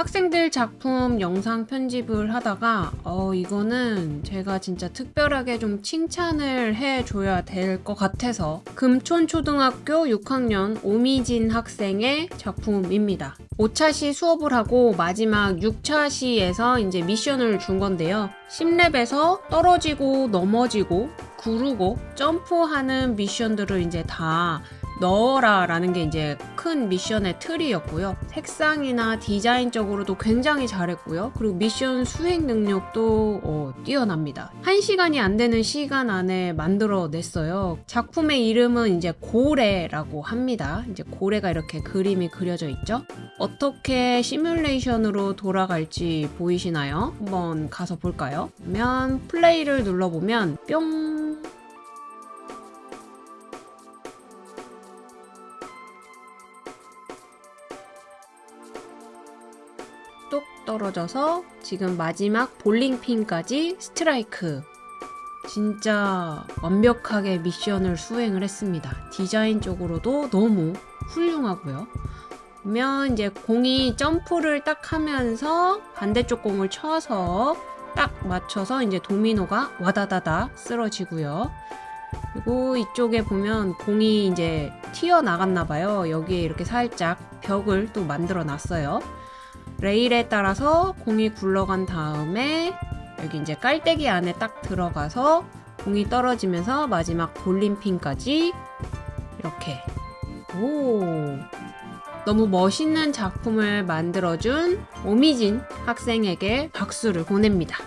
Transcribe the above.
학생들 작품 영상 편집을 하다가 어 이거는 제가 진짜 특별하게 좀 칭찬을 해줘야 될 것 같아서 금촌초등학교 6학년 오미진 학생의 작품입니다. 5차시 수업을 하고 마지막 6차시에서 이제 미션을 준 건데요. 10렙에서 떨어지고 넘어지고 구르고 점프하는 미션들을 이제 다 넣어라 라는 게 이제 큰 미션의 틀이었고요. 색상이나 디자인적으로도 굉장히 잘했고요. 그리고 미션 수행 능력도 어, 뛰어납니다. 1시간이 안 되는 시간 안에 만들어냈어요. 작품의 이름은 이제 고래라고 합니다. 이제 고래가 이렇게 그림이 그려져 있죠. 어떻게 시뮬레이션으로 돌아갈지 보이시나요? 한번 가서 볼까요? 그러면 플레이를 눌러보면 뿅 뚝 떨어져서 지금 마지막 볼링핀까지 스트라이크. 진짜 완벽하게 미션을 수행을 했습니다. 디자인적으로도 너무 훌륭하고요. 그러면 이제 공이 점프를 딱 하면서 반대쪽 공을 쳐서 딱 맞춰서 이제 도미노가 와다다다 쓰러지고요. 그리고 이쪽에 보면 공이 이제 튀어나갔나 봐요. 여기에 이렇게 살짝 벽을 또 만들어 놨어요. 레일에 따라서 공이 굴러간 다음에 여기 이제 깔때기 안에 딱 들어가서 공이 떨어지면서 마지막 볼림핀까지 이렇게 오 너무 멋있는 작품을 만들어준 오미진 학생에게 박수를 보냅니다.